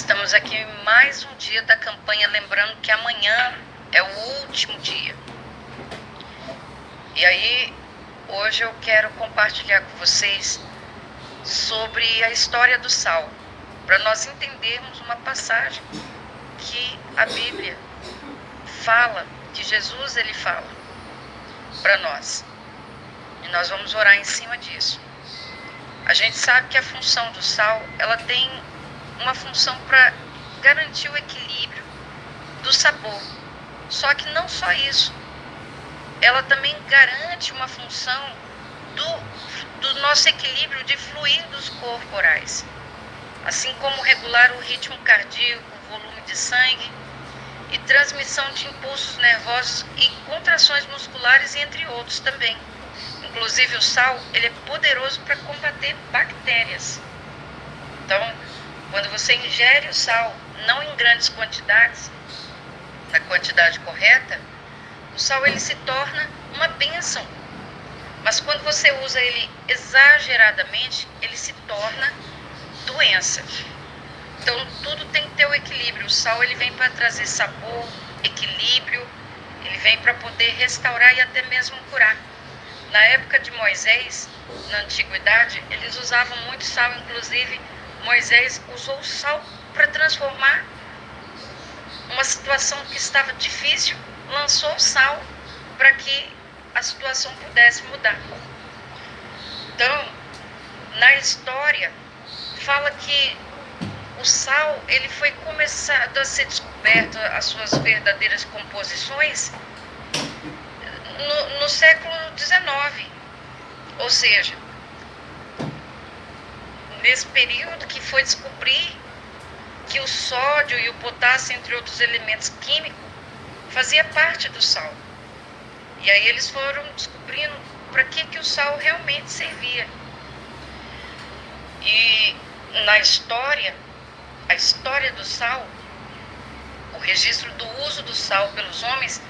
Estamos aqui mais um dia da campanha, lembrando que amanhã é o último dia. E aí, hoje eu quero compartilhar com vocês sobre a história do sal, para nós entendermos uma passagem que a Bíblia fala, que Jesus ele fala para nós. E nós vamos orar em cima disso. A gente sabe que a função do sal, ela tem uma função para garantir o equilíbrio do sabor. Só que não só isso, ela também garante uma função do, do nosso equilíbrio de fluidos corporais, assim como regular o ritmo cardíaco, o volume de sangue e transmissão de impulsos nervosos e contrações musculares, entre outros também. Inclusive o sal, ele é poderoso para combater bactérias. Então, quando você ingere o sal, não em grandes quantidades, na quantidade correta, o sal ele se torna uma bênção. Mas quando você usa ele exageradamente, ele se torna doença. Então tudo tem que ter o equilíbrio. O sal ele vem para trazer sabor, equilíbrio, ele vem para poder restaurar e até mesmo curar. Na época de Moisés, na antiguidade, eles usavam muito sal, inclusive Moisés usou o sal para transformar uma situação que estava difícil, lançou o sal para que a situação pudesse mudar. Então, na história, fala que o sal ele foi começado a ser descoberto as suas verdadeiras composições no, no século XIX, ou seja, nesse período que foi descobrir que o sódio e o potássio, entre outros elementos químicos, fazia parte do sal. E aí eles foram descobrindo para que, que o sal realmente servia. E na história, a história do sal, o registro do uso do sal pelos homens,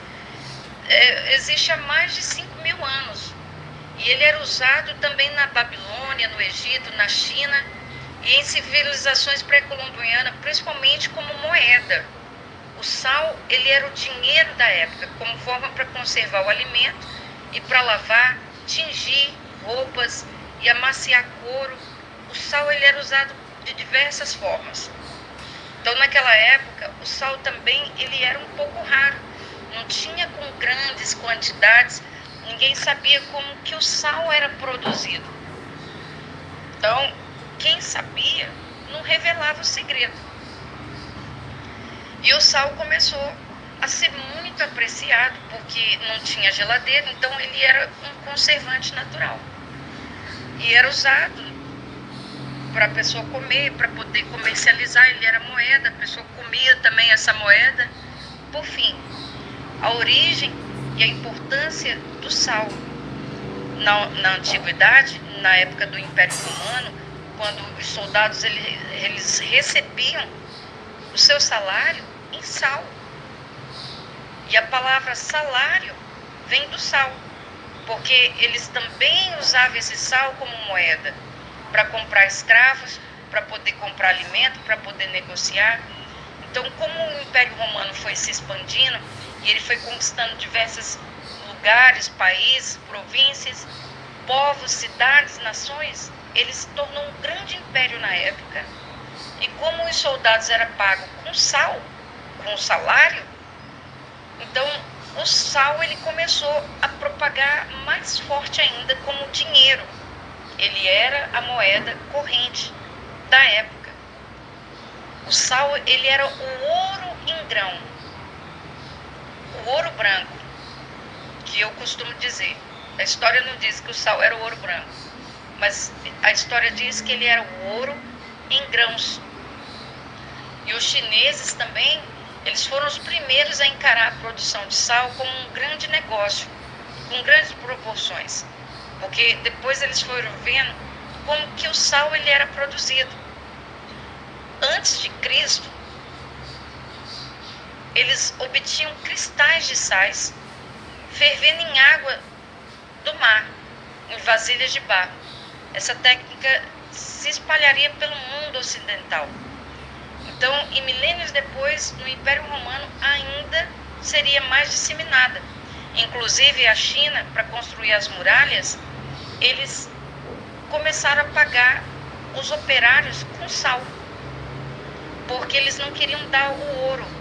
é, existe há mais de 5 mil anos. E ele era usado também na Babilônia, no Egito, na China e em civilizações pré-colombianas, principalmente como moeda. O sal, ele era o dinheiro da época, como forma para conservar o alimento e para lavar, tingir roupas e amaciar couro. O sal, ele era usado de diversas formas. Então, naquela época, o sal também, ele era um pouco raro. Não tinha com grandes quantidades ninguém sabia como que o sal era produzido. Então, quem sabia não revelava o segredo. E o sal começou a ser muito apreciado porque não tinha geladeira, então ele era um conservante natural. E era usado para a pessoa comer, para poder comercializar, ele era moeda, a pessoa comia também essa moeda. Por fim, a origem e a importância do sal. Na, na antiguidade, na época do Império Romano, quando os soldados eles, eles recebiam o seu salário em sal. E a palavra salário vem do sal, porque eles também usavam esse sal como moeda para comprar escravos, para poder comprar alimento, para poder negociar. Então, como o Império Romano foi se expandindo, e ele foi conquistando diversos lugares, países, províncias, povos, cidades, nações. Ele se tornou um grande império na época. E como os soldados eram pagos com sal, com salário, então o sal ele começou a propagar mais forte ainda como dinheiro. Ele era a moeda corrente da época. O sal ele era o ouro em grão ouro branco, que eu costumo dizer. A história não diz que o sal era o ouro branco, mas a história diz que ele era o ouro em grãos. E os chineses também, eles foram os primeiros a encarar a produção de sal como um grande negócio, com grandes proporções. Porque depois eles foram vendo como que o sal ele era produzido. Antes de Cristo, eles obtinham cristais de sais fervendo em água do mar, em vasilhas de barro. Essa técnica se espalharia pelo mundo ocidental. Então, e milênios depois, no Império Romano ainda seria mais disseminada. Inclusive a China, para construir as muralhas, eles começaram a pagar os operários com sal, porque eles não queriam dar o ouro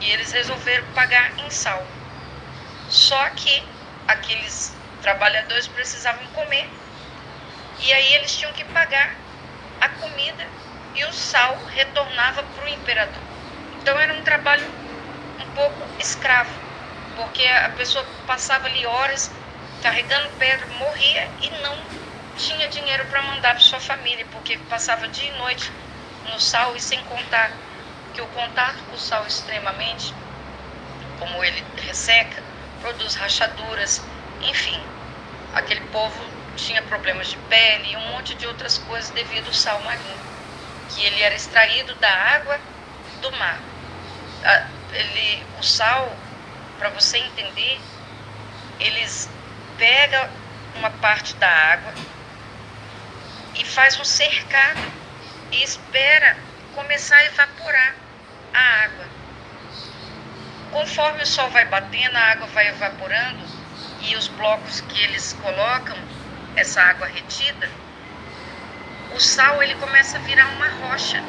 e eles resolveram pagar em sal. Só que aqueles trabalhadores precisavam comer e aí eles tinham que pagar a comida e o sal retornava para o imperador. Então era um trabalho um pouco escravo, porque a pessoa passava ali horas carregando pedra, morria e não tinha dinheiro para mandar para sua família, porque passava dia e noite no sal e sem contar o contato com o sal extremamente, como ele resseca, produz rachaduras, enfim, aquele povo tinha problemas de pele e um monte de outras coisas devido ao sal marinho, que ele era extraído da água do mar. Ele, o sal, para você entender, eles pegam uma parte da água e faz um cercado e espera começar a evaporar a água. Conforme o sol vai batendo, a água vai evaporando e os blocos que eles colocam, essa água retida, o sal ele começa a virar uma rocha.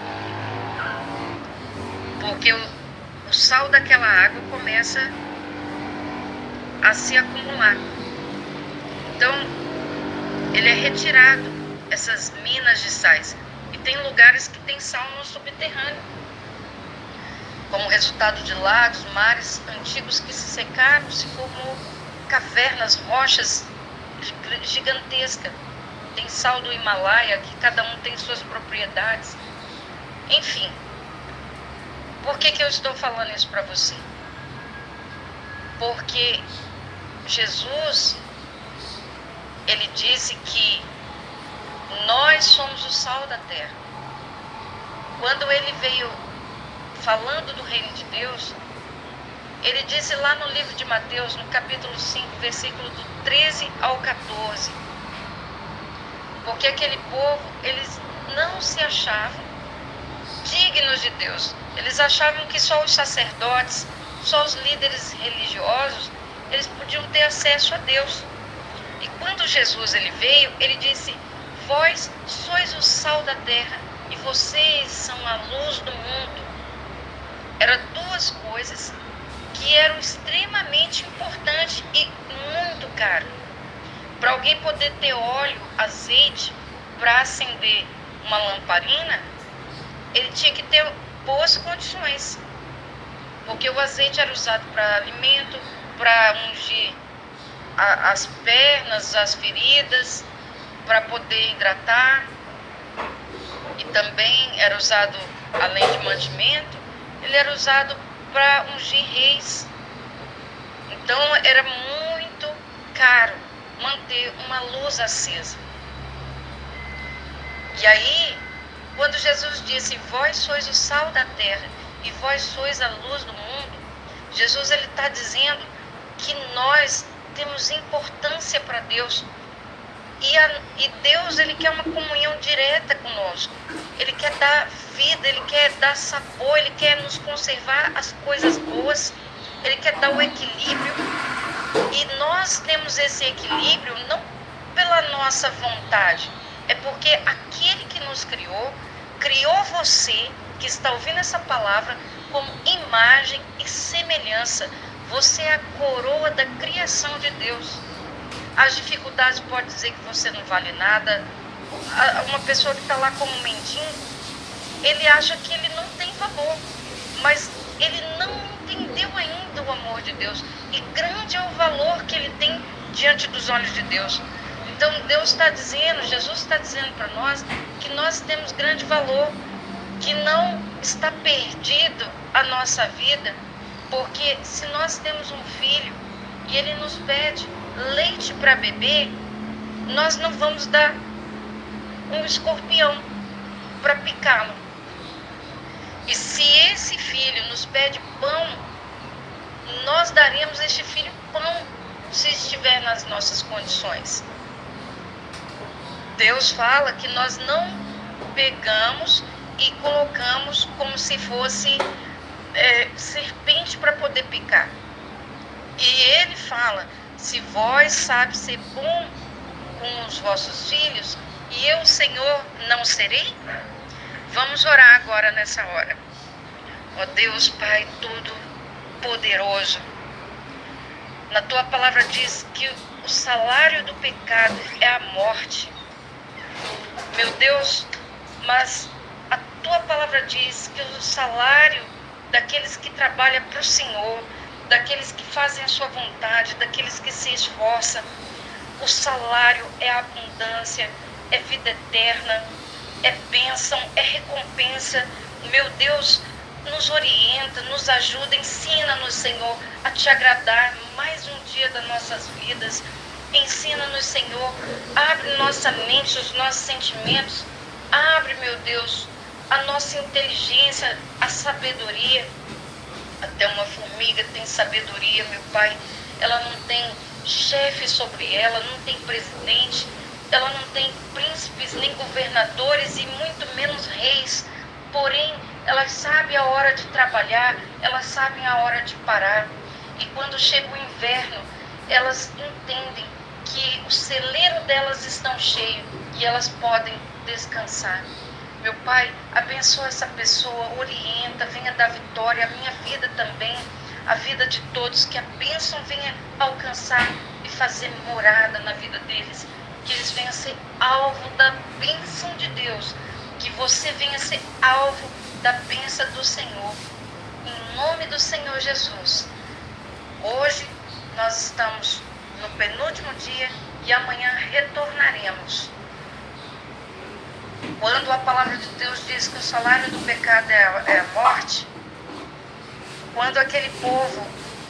Porque o, o sal daquela água começa a se acumular. Então, ele é retirado, essas minas de sais. E tem lugares que tem sal no subterrâneo. Como resultado de lagos, mares antigos que se secaram, se formou cavernas, rochas gigantescas. Tem sal do Himalaia, que cada um tem suas propriedades. Enfim, por que, que eu estou falando isso para você? Porque Jesus, ele disse que nós somos o sal da terra. Quando ele veio falando do reino de Deus, ele disse lá no livro de Mateus, no capítulo 5, versículo do 13 ao 14, porque aquele povo, eles não se achavam dignos de Deus. Eles achavam que só os sacerdotes, só os líderes religiosos, eles podiam ter acesso a Deus. E quando Jesus ele veio, ele disse: Vós sois o sal da terra e vocês são a luz do mundo. Eram duas coisas que eram extremamente importantes e muito caro. Para alguém poder ter óleo, azeite para acender uma lamparina, ele tinha que ter boas condições. Porque o azeite era usado para alimento, para ungir a, as pernas, as feridas, para poder hidratar. E também era usado, além de mantimento, ele era usado para ungir reis. Então era muito caro manter uma luz acesa. E aí, quando Jesus disse: Vós sois o sal da terra e vós sois a luz do mundo, Jesus ele está dizendo que nós temos importância para Deus. E, a, e Deus ele quer uma comunhão direta conosco. Ele quer dar vida, ele quer dar sabor, ele quer nos conservar as coisas boas, ele quer dar o equilíbrio. E nós temos esse equilíbrio não pela nossa vontade, é porque aquele que nos criou, criou você que está ouvindo essa palavra como imagem e semelhança. Você é a coroa da criação de Deus. As dificuldades podem dizer que você não vale nada. Uma pessoa que está lá como mendigo, ele acha que ele não tem valor, mas ele não entendeu ainda o amor de Deus. E grande é o valor que ele tem diante dos olhos de Deus. Então Deus está dizendo, Jesus está dizendo para nós que nós temos grande valor, que não está perdido a nossa vida, porque se nós temos um filho e ele nos pede leite para beber, nós não vamos dar um escorpião para picá-lo. E se esse filho nos pede pão, nós daremos este filho pão se estiver nas nossas condições. Deus fala que nós não pegamos e colocamos como se fosse é, serpente para poder picar. E ele fala: se vós sabe ser bom com os vossos filhos, e eu, Senhor, não serei? Vamos orar agora nessa hora. Ó Deus, Pai Todo-Poderoso, na tua palavra diz que o salário do pecado é a morte. Meu Deus, mas a tua palavra diz que o salário daqueles que trabalham para o Senhor, daqueles que fazem a sua vontade, daqueles que se esforçam, o salário é abundância, é vida eterna, é bênção, é recompensa. Meu Deus, nos orienta, nos ajuda, ensina-nos, Senhor, a te agradar mais um dia das nossas vidas. Ensina-nos, Senhor, abre nossa mente, os nossos sentimentos, abre, meu Deus, a nossa inteligência, a sabedoria. Até uma formiga tem sabedoria, meu Pai. Ela não tem chefe sobre ela, não tem presidente, ela não tem príncipes nem governadores e muito menos reis. Porém, elas sabem a hora de trabalhar, elas sabem a hora de parar. E quando chega o inverno, elas entendem que o celeiro delas estão cheio e elas podem descansar. Meu Pai, abençoa essa pessoa, orienta, venha dar vitória, a minha vida também, a vida de todos, que a bênção venha alcançar e fazer morada na vida deles, que eles venham ser alvo da bênção de Deus, que você venha ser alvo da bênção do Senhor. Em nome do Senhor Jesus. Hoje nós estamos no penúltimo dia e amanhã retornaremos. Quando a palavra de Deus diz que o salário do pecado é é morte, quando aquele povo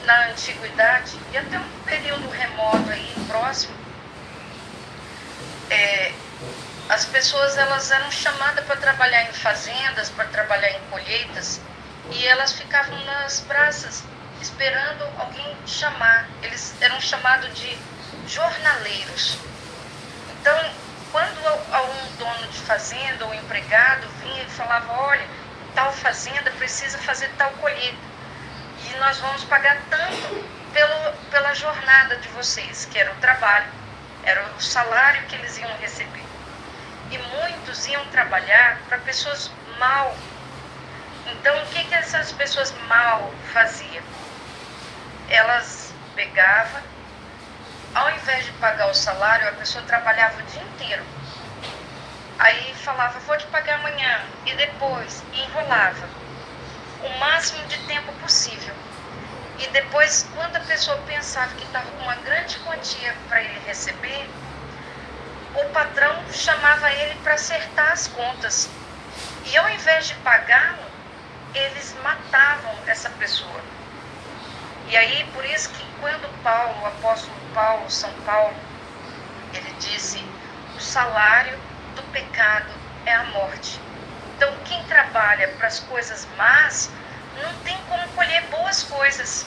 na antiguidade, e até um período remoto aí, próximo, é, as pessoas elas eram chamadas para trabalhar em fazendas, para trabalhar em colheitas, e elas ficavam nas praças esperando alguém chamar. Eles eram chamados de jornaleiros. Então, de fazenda ou empregado vinha e falava, olha, tal fazenda precisa fazer tal colheita, e nós vamos pagar tanto pelo, pela jornada de vocês, que era o trabalho, era o salário que eles iam receber e muitos iam trabalhar para pessoas mal. Então, o que, que essas pessoas mal faziam? Elas pegavam, ao invés de pagar o salário, a pessoa trabalhava o dia inteiro. Aí falava, vou te pagar amanhã, e depois, enrolava. O máximo de tempo possível. E depois, quando a pessoa pensava que estava com uma grande quantia para ele receber, o patrão chamava ele para acertar as contas. E ao invés de pagá-lo, eles matavam essa pessoa. E aí, por isso que quando Paulo, o apóstolo Paulo, São Paulo, ele disse: o salário do pecado é a morte. Então, quem trabalha para as coisas más não tem como colher boas coisas.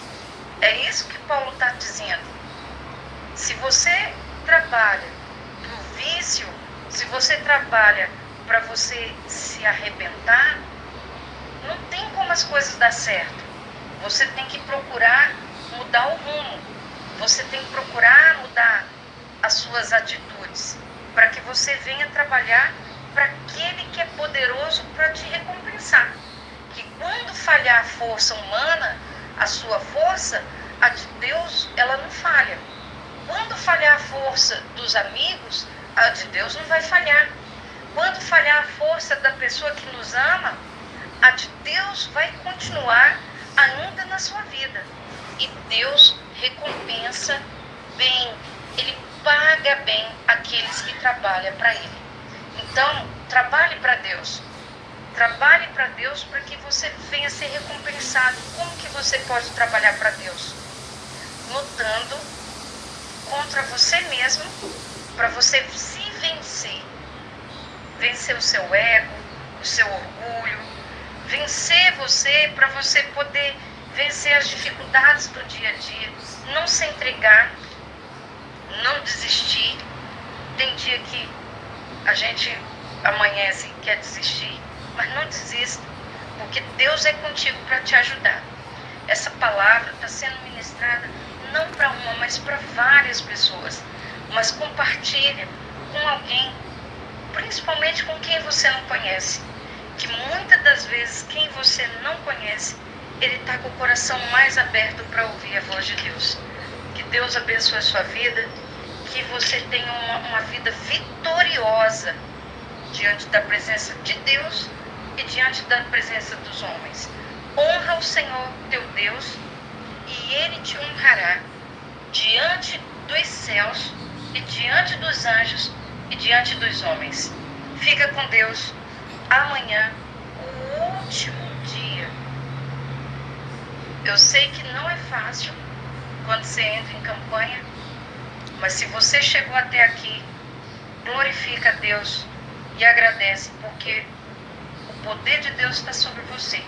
É isso que Paulo está dizendo. Se você trabalha vício, se você trabalha para você se arrebentar, não tem como as coisas dar certo. Você tem que procurar mudar o rumo. Você tem que procurar mudar as suas atitudes para que você venha trabalhar para aquele que é poderoso para te recompensar. Que quando falhar a força humana, a sua força, a de Deus, ela não falha. Quando falhar a força dos amigos, a de Deus não vai falhar. Quando falhar a força da pessoa que nos ama, a de Deus vai continuar ainda na sua vida. E Deus recompensa bem, Ele paga bem aqueles que trabalham para Ele. Então, trabalhe para Deus. Trabalhe para Deus para que você venha ser recompensado. Como que você pode trabalhar para Deus? Lutando contra você mesmo para você se vencer. Vencer o seu ego, o seu orgulho, vencer você para você poder vencer as dificuldades do dia a dia, não se entregar, não desistir. Tem dia que a gente amanhece e quer desistir, mas não desista, porque Deus é contigo para te ajudar. Essa palavra está sendo ministrada não para uma, mas para várias pessoas. Mas compartilha com alguém, principalmente com quem você não conhece. Que muitas das vezes quem você não conhece, ele está com o coração mais aberto para ouvir a voz de Deus. Que Deus abençoe a sua vida, que você tenha uma, uma vida vitoriosa diante da presença de Deus e diante da presença dos homens. Honra o Senhor teu Deus e ele te honrará diante dos céus e diante dos anjos e diante dos homens. Fica com Deus. Amanhã, o último dia. Eu sei que não é fácil quando você entra em campanha, mas se você chegou até aqui, glorifica a Deus e agradece, porque o poder de Deus está sobre você.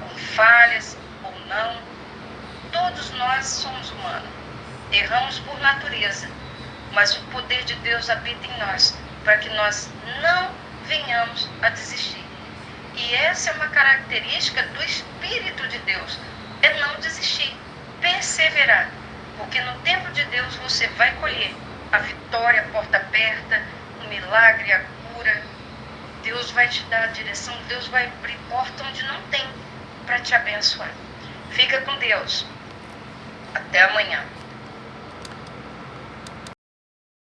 Com falhas ou não, todos nós somos humanos. Erramos por natureza, mas o poder de Deus habita em nós, para que nós não venhamos a desistir. E essa é uma característica do Espírito de Deus, é não desistir, perseverar, porque no tempo de Deus você vai colher a vitória, a porta aberta, o milagre, a cura. Deus vai te dar a direção, Deus vai abrir porta onde não tem para te abençoar. Fica com Deus. Até amanhã.